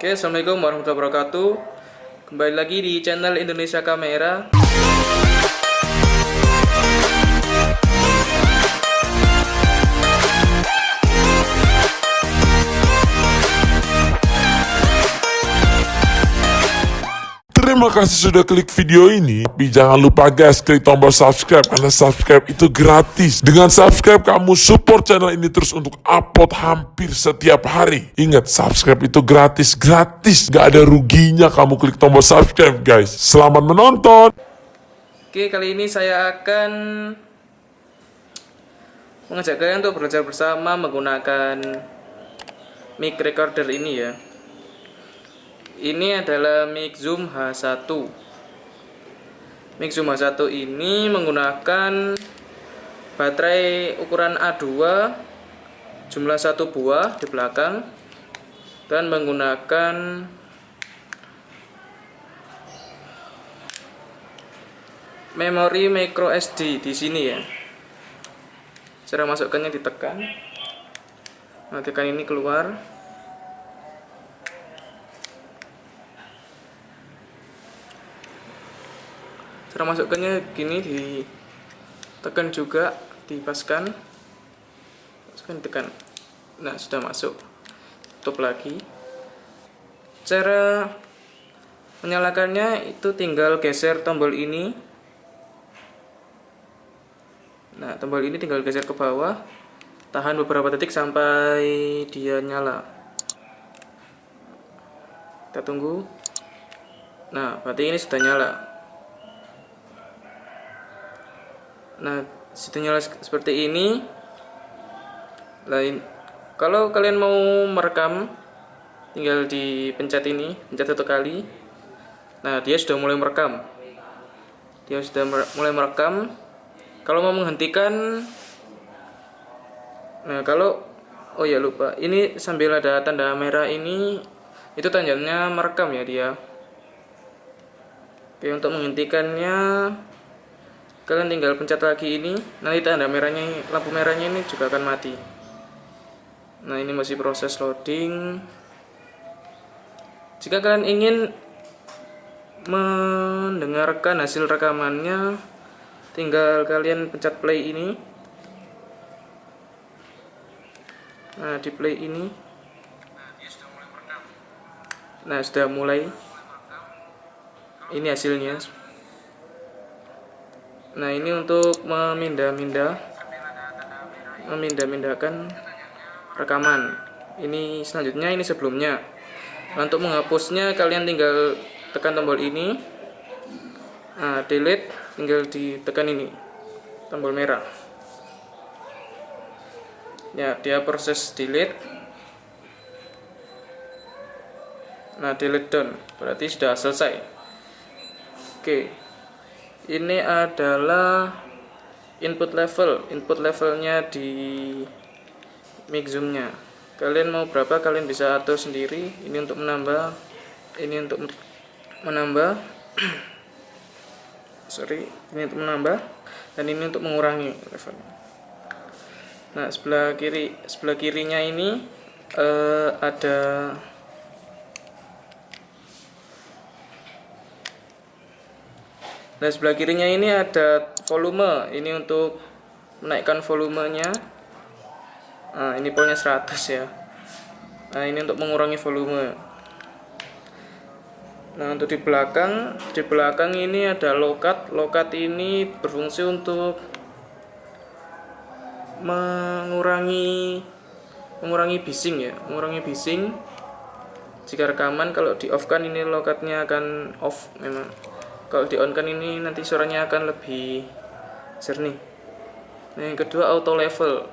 Oke, Assalamualaikum warahmatullahi wabarakatuh. Kembali lagi di channel Indonesia Kamera Terima kasih sudah klik video ini. Tapi jangan lupa guys, klik tombol subscribe karena subscribe itu gratis. Dengan subscribe kamu support channel ini terus untuk upload hampir setiap hari. Ingat, subscribe itu gratis, gratis. Gak ada ruginya kamu klik tombol subscribe guys. Selamat menonton. Oke, kali ini saya akan mengajak kalian untuk belajar bersama menggunakan mic recorder ini ya. Ini adalah mic Zoom H1. Mic Zoom H1 ini menggunakan baterai ukuran A2 jumlah satu buah di belakang dan menggunakan memori micro SD di sini ya. Cara masukkannya ditekan. Nah, ini keluar. Cara masukkannya gini ditekan juga, dipaskan. Masukkan ditekan. Nah, sudah masuk. Tutup lagi. Cara menyalakannya itu tinggal geser tombol ini Nah, tombol ini tinggal geser ke bawah. Tahan beberapa detik sampai dia nyala. Kita tunggu. Nah, berarti ini sudah nyala. Nah, nyala seperti ini. Lain kalau kalian mau merekam tinggal dipencet ini, pencet satu kali. Nah, dia sudah mulai merekam. Dia sudah mulai merekam kalau mau menghentikan nah kalau oh ya lupa ini sambil ada tanda merah ini itu tandanya merekam ya dia oke untuk menghentikannya kalian tinggal pencet lagi ini nanti tanda merahnya lampu merahnya ini juga akan mati. Nah ini masih proses loading. Jika kalian ingin mendengarkan hasil rekamannya tinggal kalian pencet play ini. Nah di play ini. Nah sudah mulai. Ini hasilnya nah ini untuk memindah-mindah memindah-mindahkan rekaman. Ini selanjutnya ini sebelumnya. Nah, untuk menghapusnya kalian tinggal tekan tombol ini. Nah, delete tinggal ditekan ini tombol merah. Ya dia proses delete. Nah delete done. Berarti sudah selesai. Oke ini adalah input level. Input levelnya di mic zoomnya. Kalian mau berapa kalian bisa atur sendiri. Ini untuk menambah ini untuk menambah. Sorry ini untuk menambah dan ini untuk mengurangi levelnya. Nah sebelah kiri sebelah kirinya ini uh, ada Nah sebelah kirinya ini ada volume ini untuk menaikkan volumenya nah ini polnya 100 ya nah ini untuk mengurangi volume Nah untuk di belakang, di belakang ini ada lokat. Lokat ini berfungsi untuk mengurangi mengurangi bising ya, mengurangi bising. Jika rekaman kalau di off kan ini lokatnya akan off memang. Kalau di on kan ini nanti suaranya akan lebih jernih. Nah, yang kedua auto level.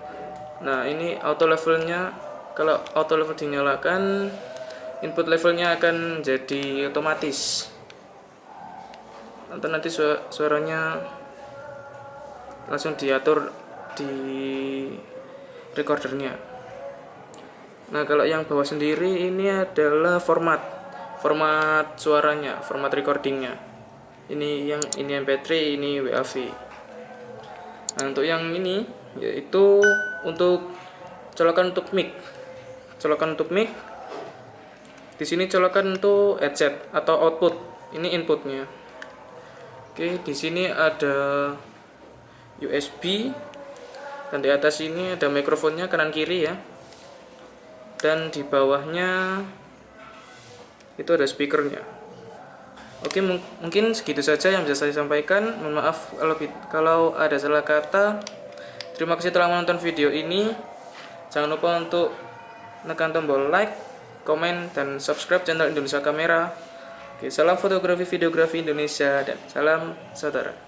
Nah, ini auto levelnya kalau auto level dinyalakan input levelnya akan jadi otomatis atau nanti suaranya langsung diatur di recordernya nah kalau yang bawah sendiri ini adalah format format suaranya format recordingnya ini yang ini mp3 ini WAV nah untuk yang ini yaitu untuk colokan untuk mic. Colokan untuk mic. Di sini colokan untuk headset atau output. Ini inputnya. Oke di sini ada USB dan di atas ini ada mikrofonnya kanan kiri ya. Dan di bawahnya itu ada speakernya oke mung mungkin segitu saja yang bisa saya sampaikan mohon maaf kalau ada salah kata terima kasih telah menonton video ini jangan lupa untuk tekan tombol like komen, dan subscribe channel Indonesia Kamera. Oke, salam fotografi videografi Indonesia dan salam saudara.